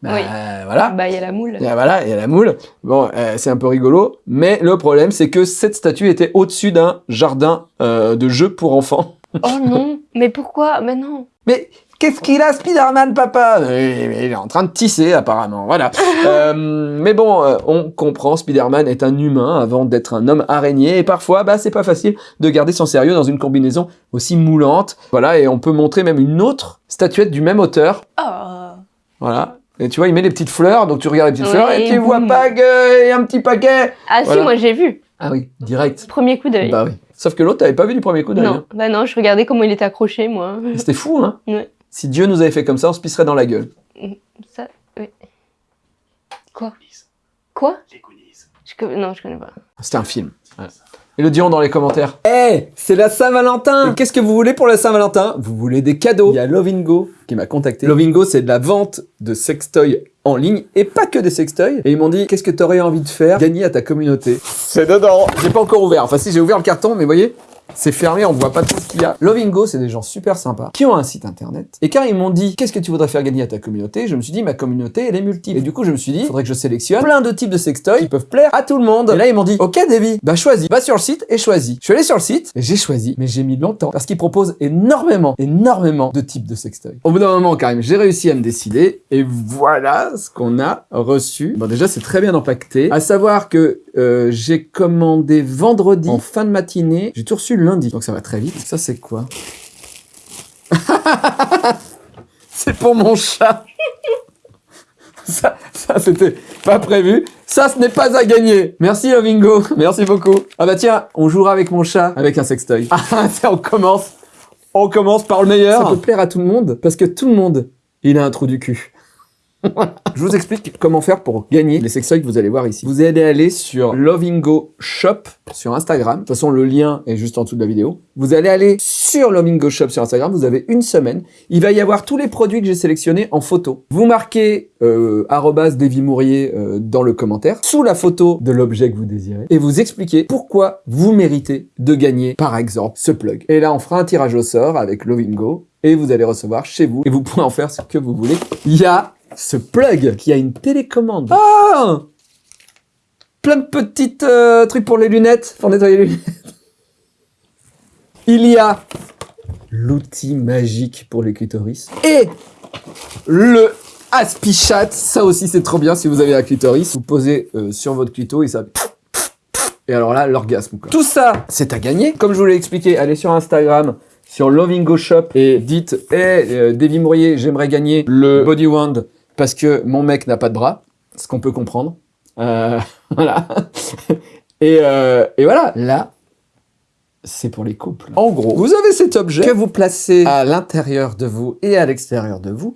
bah, Oui. voilà. Bah il y a la moule. Et voilà, il y a la moule. Bon, euh, c'est un peu rigolo, mais le problème, c'est que cette statue était au-dessus d'un jardin euh, de jeux pour enfants. <laughs> Oh non, mais pourquoi? Mais non. Mais qu'est-ce qu'il a, Spider-Man, papa? Euh, Il est en train de tisser, apparemment. Voilà. <laughs> Euh, mais bon, on comprend, Spider-Man est un humain avant d'être un homme araignée, et parfois, bah, c'est pas facile de garder son sérieux dans une combinaison aussi moulante. Voilà, et on peut montrer même une autre statuette du même auteur. Oh. Voilà. Et tu vois, il met les petites fleurs, donc tu regardes les petites Ouais, fleurs, et et tu vois pas qu'il y a un petit paquet Ah Voilà. si, moi j'ai vu. Ah oui, direct. Premier coup d'œil. Bah oui. Sauf que l'autre, t'avais pas vu du premier coup d'œil. non, hein. bah non, je regardais comment il était accroché, moi. C'était fou, hein <laughs> Ouais. Si Dieu nous avait fait comme ça, on se pisserait dans la gueule. Ça, oui. Quoi? Quoi? Je, co- Non, je connais pas. C'était un film. Et le diront dans les commentaires. Eh, c'est la Saint-Valentin Qu'est-ce que vous voulez pour la Saint-Valentin? Vous voulez des cadeaux Il y a Lovingo qui m'a contacté. Lovingo, c'est de la vente de sextoys en ligne, et pas que des sextoys. Et ils m'ont dit, qu'est-ce que t'aurais envie de faire? Gagner à ta communauté. C'est dedans J'ai pas encore ouvert. Enfin si, j'ai ouvert le carton, mais vous voyez c'est fermé, on voit pas tout ce qu'il y a. Lovingo, c'est des gens super sympas qui ont un site internet. Et quand ils m'ont dit qu'est-ce que tu voudrais faire gagner à ta communauté, je me suis dit ma communauté elle est multiple. Et du coup je me suis dit faudrait que je sélectionne plein de types de sextoys qui peuvent plaire à tout le monde. Et là ils m'ont dit ok Davy, bah choisis, va sur le site et choisis. Je suis allé sur le site et j'ai choisi, mais j'ai mis longtemps parce qu'ils proposent énormément, énormément de types de sextoys. Au bout d'un moment quand même, j'ai réussi à me décider et voilà ce qu'on a reçu. Bon déjà c'est très bien empaqueté. À savoir que euh, j'ai commandé vendredi en fin de matinée, j'ai tout reçu lundi, donc ça va très vite. Ça c'est quoi? <laughs> C'est pour mon chat. <laughs> Ça, c'était pas prévu. Ça, ce n'est pas à gagner. Merci Lovingo, <laughs> merci beaucoup. Ah bah tiens, on jouera avec mon chat avec un sextoy. Ah, on commence. On commence par le meilleur. Ça peut plaire à tout le monde parce que tout le monde, il a un trou du cul. <laughs> Je vous explique comment faire pour gagner les sextoys que vous allez voir ici. Vous allez aller sur Lovingo Shop sur Instagram. De toute façon, le lien est juste en dessous de la vidéo. Vous allez aller sur Lovingo Shop sur Instagram. Vous avez une semaine. Il va y avoir tous les produits que j'ai sélectionnés en photo. Vous marquez euh, arrobase Davy Mourier, euh, dans le commentaire sous la photo de l'objet que vous désirez et vous expliquez pourquoi vous méritez de gagner, par exemple, ce plug. Et là, on fera un tirage au sort avec Lovingo et vous allez recevoir chez vous et vous pourrez en faire ce que vous voulez. Il y a ce plug qui a une télécommande. Ah Plein de petites euh, trucs pour les lunettes, pour nettoyer les lunettes. <laughs> Il y a l'outil magique pour les clitoris et le Aspichat. Ça aussi, c'est trop bien si vous avez un clitoris. Vous posez euh, sur votre clito et ça... Et alors là, l'orgasme. Tout ça, c'est à gagner. Comme je vous l'ai expliqué, allez sur Instagram, sur Lovingo Shop et dites « Hey, euh, Davy Mourier, j'aimerais gagner le Body Wand parce que mon mec n'a pas de bras. » Ce qu'on peut comprendre. Euh, <laughs> voilà. et, euh, et voilà, là, c'est pour les couples. En gros, vous avez cet objet que vous placez à l'intérieur de vous et à l'extérieur de vous.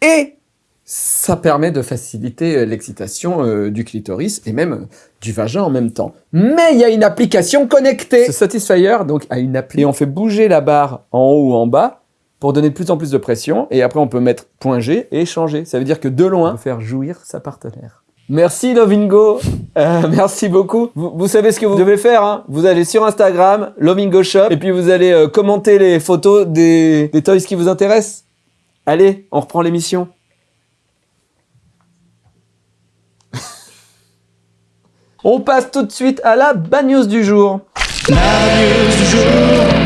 Et Ça permet de faciliter euh, l'excitation euh, du clitoris et même du vagin en même temps. Mais il y a une application connectée. Ce Satisfyer donc a une appli et on fait bouger la barre en haut ou en bas pour donner de plus en plus de pression et après on peut mettre point G et changer. Ça veut dire que de loin, on peut faire jouir sa partenaire. Merci Lovingo, Euh, <laughs> merci beaucoup. Vous, vous savez ce que vous devez faire, hein vous allez sur Instagram, Lovingo Shop, et puis vous allez euh, commenter les photos des, des toys qui vous intéressent. Allez, on reprend l'émission. <laughs> on passe tout de suite à la bad news du jour. La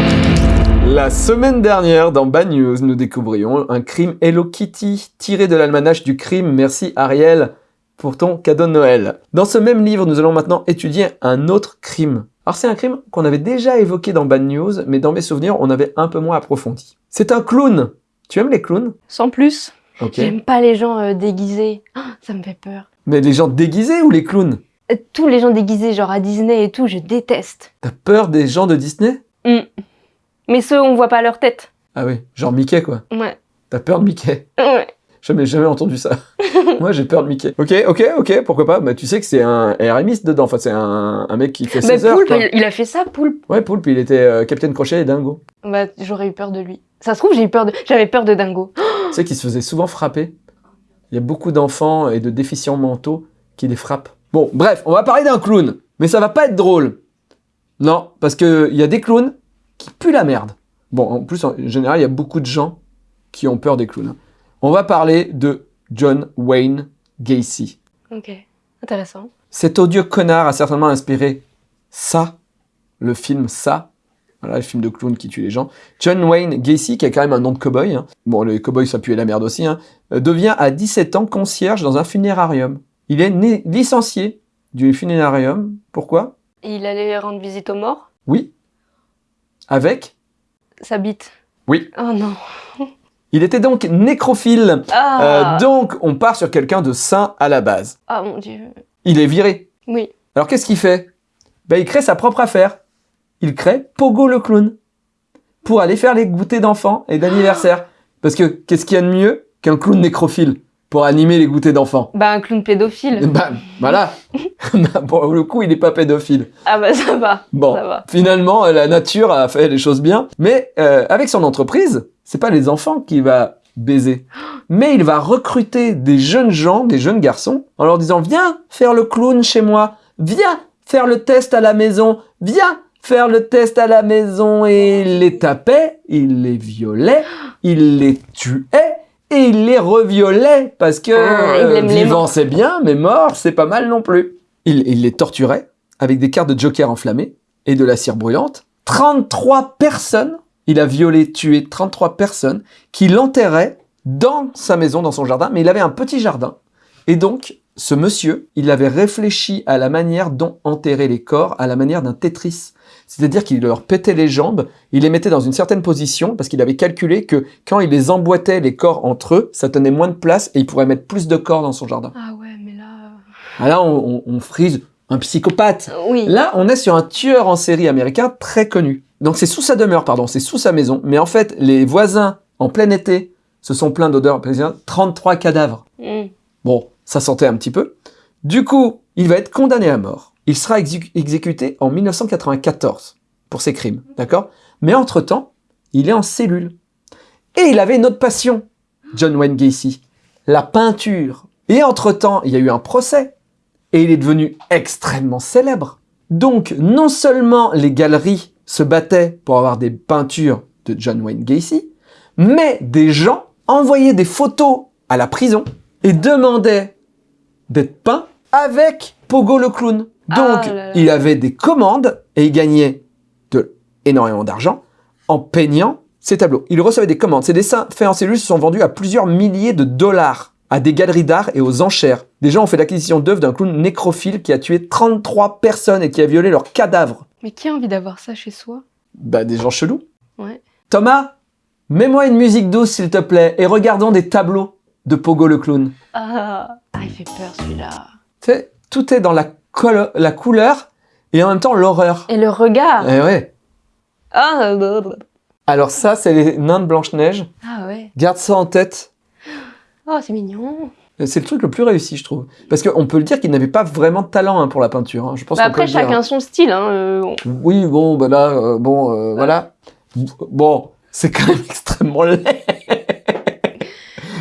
semaine dernière, dans Bad News, nous découvrions un crime Hello Kitty tiré de l'almanach du crime. Merci Ariel pour ton cadeau de Noël. Dans ce même livre, nous allons maintenant étudier un autre crime. Alors c'est un crime qu'on avait déjà évoqué dans Bad News, mais dans mes souvenirs, on avait un peu moins approfondi. C'est un clown. Tu aimes les clowns? Sans plus. Ok. J'aime pas les gens euh, déguisés. Ah, ça me fait peur. Mais les gens déguisés ou les clowns? Euh, Tous les gens déguisés, genre à Disney et tout, je déteste. T'as peur des gens de Disney? Hmm. Mais ceux, on voit pas leur tête. Ah oui, genre Mickey quoi. Ouais. T'as peur de Mickey? Ouais. Jamais, jamais entendu ça. <laughs> Moi, j'ai peur de Mickey. Ok, ok, ok, pourquoi pas. Bah, tu sais que c'est un RMiste dedans. Enfin, c'est un, un mec qui fait Bah, 16 heures. Poulpe, quoi. il, a fait ça, Poulpe. Ouais, Poulpe, il était euh, Capitaine Crochet et Dingo. Bah, j'aurais eu peur de lui. Ça se trouve, j'ai eu peur de... J'avais peur de Dingo. <gasps> tu sais qu'il se faisait souvent frapper. Il y a beaucoup d'enfants et de déficients mentaux qui les frappent. Bon, bref, on va parler d'un clown. Mais ça va pas être drôle. Non, parce que il y a des clowns qui puent la merde. Bon, en plus, en général, il y a beaucoup de gens qui ont peur des clowns. On va parler de John Wayne Gacy. Ok. Intéressant. Cet odieux connard a certainement inspiré ça, le film ça, voilà, le film de clown qui tue les gens. John Wayne Gacy, qui a quand même un nom de cowboy, hein. bon, les cowboys ça puait la merde aussi, hein, euh, devient à 17 ans concierge dans un funérarium. Il est né- licencié du funérarium. Pourquoi? Il allait rendre visite aux morts? Oui. Avec Sa bite. Oui. Oh non. Il était donc nécrophile. Ah, Euh, donc, on part sur quelqu'un de sain à la base. ah mon dieu. Il est viré. Oui. Alors qu'est-ce qu'il fait? Ben, Il crée sa propre affaire. Il crée Pogo le clown pour aller faire les goûters d'enfants et d'anniversaire. Parce que qu'est-ce qu'il y a de mieux qu'un clown nécrophile? Pour animer les goûters d'enfants Bah, un clown pédophile. <laughs> Ben voilà. <laughs> Ben, pour le coup, il n'est pas pédophile. Ah bah, ça va. Bon, Ça va. finalement, la nature a fait les choses bien. Mais euh, avec son entreprise, c'est pas les enfants qu'il va baiser. Mais il va recruter des jeunes gens, des jeunes garçons, en leur disant Viens faire le clown chez moi, viens faire le test à la maison, viens faire le test à la maison. Et il les tapait, il les violait, il les tuait. Et il les reviolait parce que Ah, euh, vivant c'est bien, mais mort c'est pas mal non plus. Il, il les torturait avec des cartes de joker enflammées et de la cire brûlante. 33 personnes, il a violé, tué 33 personnes qui l'enterraient dans sa maison, dans son jardin, mais il avait un petit jardin. Et donc, ce monsieur, il avait réfléchi à la manière dont enterrer les corps, à la manière d'un Tetris. C'est-à-dire qu'il leur pétait les jambes, il les mettait dans une certaine position, parce qu'il avait calculé que quand il les emboîtait les corps entre eux, ça tenait moins de place et il pourrait mettre plus de corps dans son jardin. Ah ouais, mais là... Ah là, on, on- on frise un psychopathe. euh, Oui. Là, on est sur un tueur en série américain très connu. Donc c'est sous sa demeure, pardon, c'est sous sa maison. Mais en fait, les voisins, en plein été, se sont plaints d'odeur 33 cadavres. Hmm. Bon, ça sentait un petit peu. Du coup, il va être condamné à mort. Il sera exé- exécuté en 1994 pour ses crimes, d'accord? Mais entre-temps, il est en cellule. Et il avait une autre passion, John Wayne Gacy, la peinture. Et entre-temps, il y a eu un procès. Et il est devenu extrêmement célèbre. Donc, non seulement les galeries se battaient pour avoir des peintures de John Wayne Gacy, mais des gens envoyaient des photos à la prison et demandaient d'être peints avec Pogo le clown. Donc, Ah là là. il avait des commandes et il gagnait de énormément d'argent en peignant ses tableaux. Il recevait des commandes. Ces dessins faits en cellule se sont vendus à plusieurs milliers de dollars à des galeries d'art et aux enchères. Des gens ont fait l'acquisition d'œuvres d'un clown nécrophile qui a tué 33 personnes et qui a violé leurs cadavres. Mais qui a envie d'avoir ça chez soi? Bah, des gens chelous. Ouais. Thomas, mets-moi une musique douce s'il te plaît et regardons des tableaux de Pogo le clown. Ah, ah il fait peur celui-là. Tu sais, tout est dans la, la couleur et en même temps l'horreur. Et le regard Eh ouais. Ah. Alors ça, c'est les nains de Blanche-Neige. ah ouais. Garde ça en tête. Oh, c'est mignon. C'est le truc le plus réussi, je trouve. Parce qu'on peut le dire qu'il n'avait pas vraiment de talent hein, pour la peinture. hein. Je pense Bah, peut après, chacun son style. Hein. euh, on- Oui, bon, bah là, euh, bon, euh, voilà. Bon, c'est quand même <laughs> extrêmement laid.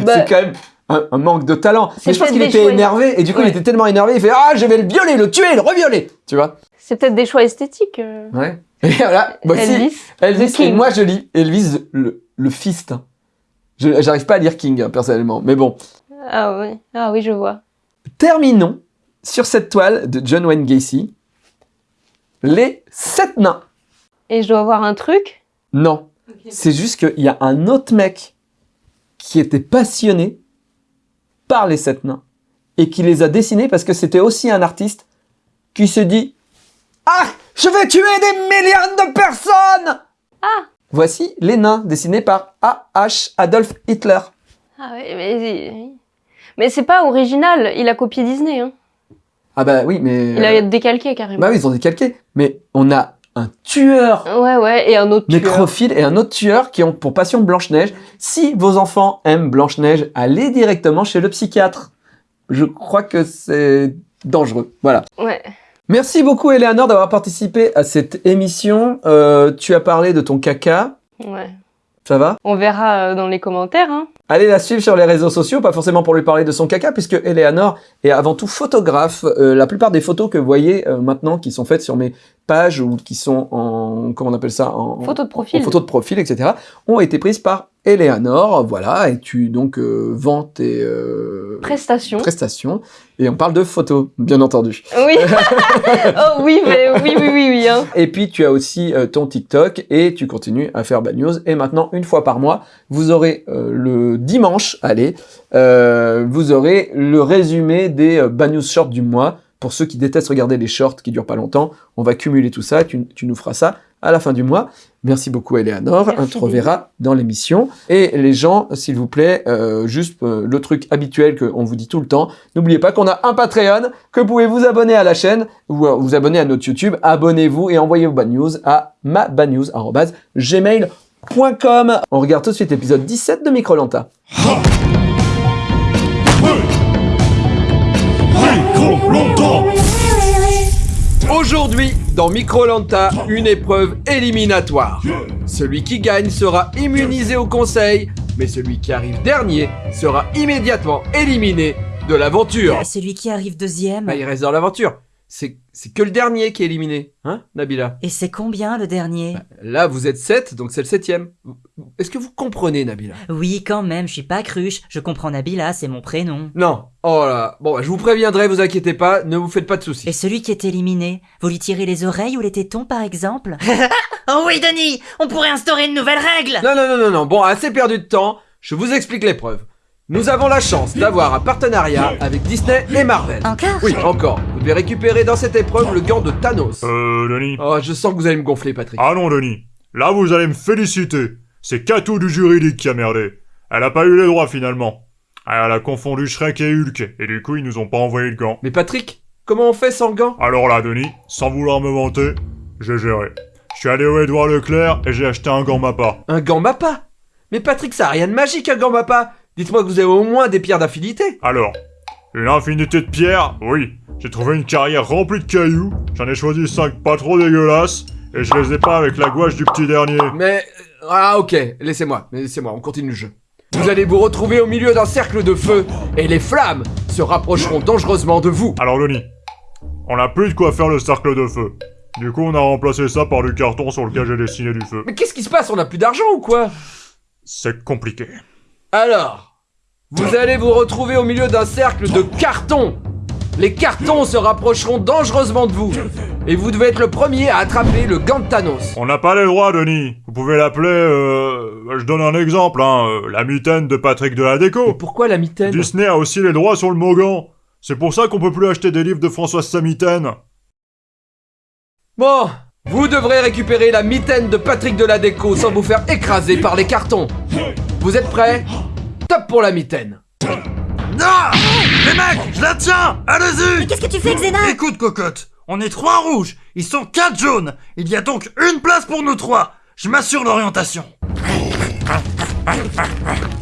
Bah, c'est quand même un, un manque de talent. C'est Mais je pense qu'il était choix- énervé, et du coup, il était tellement énervé, il fait Ah, je vais le violer, le tuer, le revioler Tu vois C'est peut-être des choix esthétiques. euh. Ouais. <laughs> Et voilà, voici Elvis. Elvis. Et King. moi, je lis Elvis le, le fist. Je- J'arrive pas à lire King, hein, personnellement. Mais bon. Ah oui, ah oui, je vois. Terminons sur cette toile de John Wayne Gacy. Les sept nains. Et je dois avoir un truc? Non. C'est juste qu'il y a un autre mec qui était passionné par les sept nains et qui les a dessinés parce que c'était aussi un artiste qui se dit Ah, je vais tuer des millions de personnes Ah. Voici les nains dessinés par A.H. Adolf Hitler. Ah oui, mais, mais c'est pas original. Il a copié Disney. Hein. Ah bah oui, mais... Il a décalqué carrément. Bah oui, ils ont décalqué. Mais on a un tueur Ouais, ouais, et un autre tueur. nécrophile et un autre tueur qui ont pour passion Blanche-Neige. Si vos enfants aiment Blanche-Neige, allez directement chez le psychiatre. Je crois que c'est dangereux. Voilà. Ouais. Merci beaucoup, Eleanor, d'avoir participé à cette émission. Euh, tu as parlé de ton caca. Ouais. Ça va? On verra euh, dans les commentaires. Hein. Allez la suivre sur les réseaux sociaux, pas forcément pour lui parler de son caca, puisque Eleanor est avant tout photographe. Euh, la plupart des photos que vous voyez euh, maintenant, qui sont faites sur mes pages ou qui sont en, comment on appelle ça, en Photo de profil. en photo de profil, etc., ont été prises par Eleanor. Voilà, et tu donc euh, vends tes euh, Prestation. prestations. Et on parle de photos, bien entendu. Oui. <laughs> <laughs> oh oui, mais oui, oui, oui, oui. Hein. Et puis tu as aussi euh, ton TikTok et tu continues à faire Bad News. Et maintenant, une fois par mois, vous aurez le dimanche, allez, vous aurez le résumé des Bad News Shorts du mois. Pour ceux qui détestent regarder les shorts qui durent pas longtemps, on va cumuler tout ça. Tu, tu nous feras ça à la fin du mois. Merci beaucoup, Eleanor. Merci, On te reverra dans l'émission. Et les gens, s'il vous plaît, euh, juste euh, le truc habituel qu'on vous dit tout le temps, n'oubliez pas qu'on a un Patreon, que vous pouvez vous abonner à la chaîne, ou euh, vous abonner à notre YouTube. Abonnez-vous et envoyez vos bad news à mabadnews.gmail.com. On regarde tout de suite l'épisode 17 de Microlanta. Micro longtemps Aujourd'hui, dans Microlanta, une épreuve éliminatoire. Celui qui gagne sera immunisé au conseil, mais celui qui arrive dernier sera immédiatement éliminé de l'aventure. Ah, Celui qui arrive deuxième. Bah, il reste dans l'aventure. C'est que le dernier qui est éliminé, hein, Nabila Et c'est combien le dernier? Là, vous êtes 7, donc c'est le septième. Est-ce que vous comprenez, Nabila? Oui, quand même, je suis pas cruche. Je comprends Nabila, c'est mon prénom. Non. Oh là. Bon, bah, je vous préviendrai, vous inquiétez pas, ne vous faites pas de soucis. Et celui qui est éliminé, vous lui tirez les oreilles ou les tétons par exemple? <laughs> Oh oui, Denis On pourrait instaurer une nouvelle règle Non, non, non, non, non. Bon, assez perdu de temps. Je vous explique l'épreuve. Nous avons la chance d'avoir un partenariat avec Disney et Marvel. Encore Oui, encore. Vous devez récupérer dans cette épreuve le gant de Thanos. Euh, Denis. Oh, je sens que vous allez me gonfler, Patrick. Ah non, Denis. Là, vous allez me féliciter. C'est Kato du juridique qui a merdé. Elle a pas eu les droits finalement. Ah, Elle a confondu Shrek et Hulk, et du coup, ils nous ont pas envoyé le gant. Mais Patrick, comment on fait sans le gant? Alors là, Denis, sans vouloir me vanter, j'ai géré. Je suis allé au Édouard Leclerc et j'ai acheté un gant Mappa. Un gant Mappa? Mais Patrick, ça a rien de magique, un gant Mappa Dites-moi que vous avez au moins des pierres d'affinité. Alors, une infinité de pierres, oui. J'ai trouvé une carrière remplie de cailloux, j'en ai choisi 5 pas trop dégueulasses, et je les ai pas avec la gouache du petit dernier. Mais... Ah, ok. Laissez-moi. Mais Laissez-moi, on continue le jeu. Vous allez vous retrouver au milieu d'un cercle de feu, et les flammes se rapprocheront dangereusement de vous. Alors Denis, on a plus de quoi faire le cercle de feu. Du coup, on a remplacé ça par du carton sur lequel j'ai dessiné du feu. Mais qu'est-ce qui se passe? On a plus d'argent ou quoi? C'est compliqué. Alors, vous allez vous retrouver au milieu d'un cercle de cartons. Les cartons se rapprocheront dangereusement de vous. Et vous devez être le premier à attraper le gant de Thanos. On n'a pas les droits, Denis. Vous pouvez l'appeler, euh... Je donne un exemple, hein. euh, la mitaine de Patrick de la Mais déco. pourquoi la mitaine? Disney a aussi les droits sur le Mogan. C'est pour ça qu'on peut plus acheter des livres de Françoise Samitaine. Bon, vous devrez récupérer la mitaine de Patrick de la Déco sans vous faire écraser par les cartons. Vous êtes prêts? Top pour la mitaine. Non Les mecs, je la tiens Allez-y Qu'est-ce que tu fais, Xena Écoute, cocotte, on est trois rouges, ils sont quatre jaunes. Il y a donc une place pour nous trois. Je m'assure l'orientation.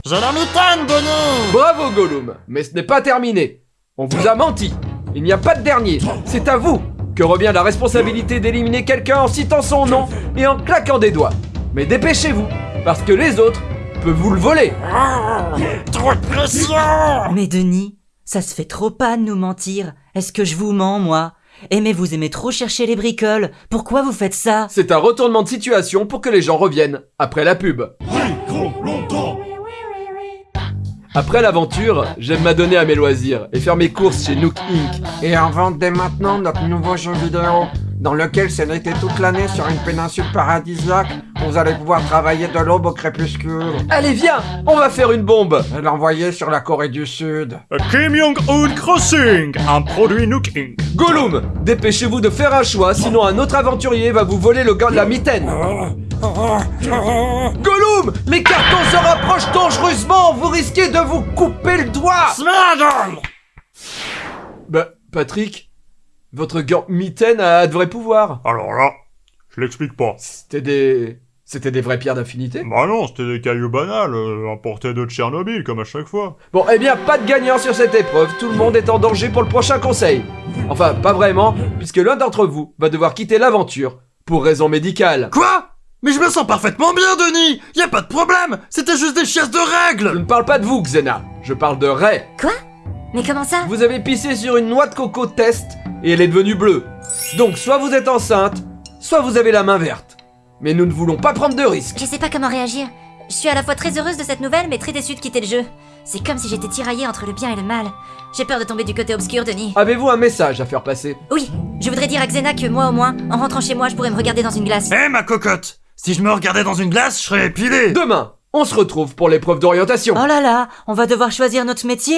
J'ai la mitaine, Denis Bravo Gollum, mais ce n'est pas terminé. On vous a menti. Il n'y a pas de dernier. C'est à vous que revient la responsabilité d'éliminer quelqu'un en citant son nom et en claquant des doigts. Mais dépêchez-vous, parce que les autres peuvent vous le voler. Trop de pression Mais Denis, ça se fait trop pas de nous mentir. Est-ce que je vous mens, moi? Eh mais vous aimez trop chercher les bricoles. Pourquoi vous faites ça? C'est un retournement de situation pour que les gens reviennent, après la pub. Après l'aventure, j'aime m'adonner à mes loisirs et faire mes courses chez Nook Inc. Et en vente dès maintenant notre nouveau jeu vidéo, dans lequel c'est l'été toute l'année sur une péninsule paradisiaque, vous allez pouvoir travailler de l'aube au crépuscule Allez viens, on va faire une bombe et l'envoyer sur la Corée du Sud. Kim Jong-un Crossing, un produit Nook Inc. Gollum, dépêchez-vous de faire un choix, sinon un autre aventurier va vous voler le gant de la mitaine. Gollum, les cartons se rapprochent dangereusement, vous risquez de vous couper le doigt. Smaddle Bah, Patrick, votre gant mitaine a de vrais pouvoirs. Alors là, je l'explique pas. C'était des... C'était des vraies pierres d'affinité Bah non, c'était des cailloux banals, euh, importés de Tchernobyl, comme à chaque fois. Bon, eh bien, pas de gagnant sur cette épreuve, tout le monde est en danger pour le prochain conseil. Enfin, pas vraiment, puisque l'un d'entre vous va devoir quitter l'aventure, pour raison médicale. Quoi? Mais je me sens parfaitement bien, Denis Y a pas de problème C'était juste des chiasses de Je règles ne parle pas de vous, Xena, je parle de Ray. Quoi? Mais comment ça Vous avez pissé sur une noix de coco test, et elle est devenue bleue. Donc, soit vous êtes enceinte, soit vous avez la main verte. Mais nous ne voulons pas prendre de risques. Je sais pas comment réagir. Je suis à la fois très heureuse de cette nouvelle, mais très déçue de quitter le jeu. C'est comme si j'étais tiraillée entre le bien et le mal. J'ai peur de tomber du côté obscur, Denis. Avez-vous un message à faire passer? Oui, je voudrais dire à Xena que moi au moins, en rentrant chez moi, je pourrais me regarder dans une glace. Eh ma cocotte Si je me regardais dans une glace, je serais épilé Demain, on se retrouve pour l'épreuve d'orientation. Oh là là, on va devoir choisir notre métier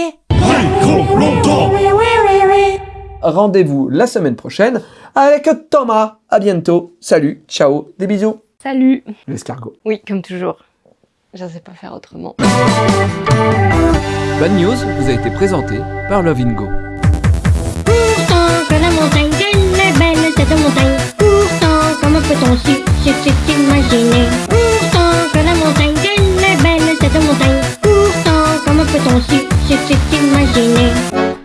Rendez-vous la semaine prochaine avec Thomas. À bientôt. Salut, ciao, des bisous. Salut L'escargot. Oui, comme toujours. Je sais pas faire autrement. Bad News vous a été présenté par Love Go. Pourtant que la montagne est belle cette montagne Pourtant comment peut-on si Pourtant que la montagne est belle cette montagne Pourtant comment peut-on si c'est imaginer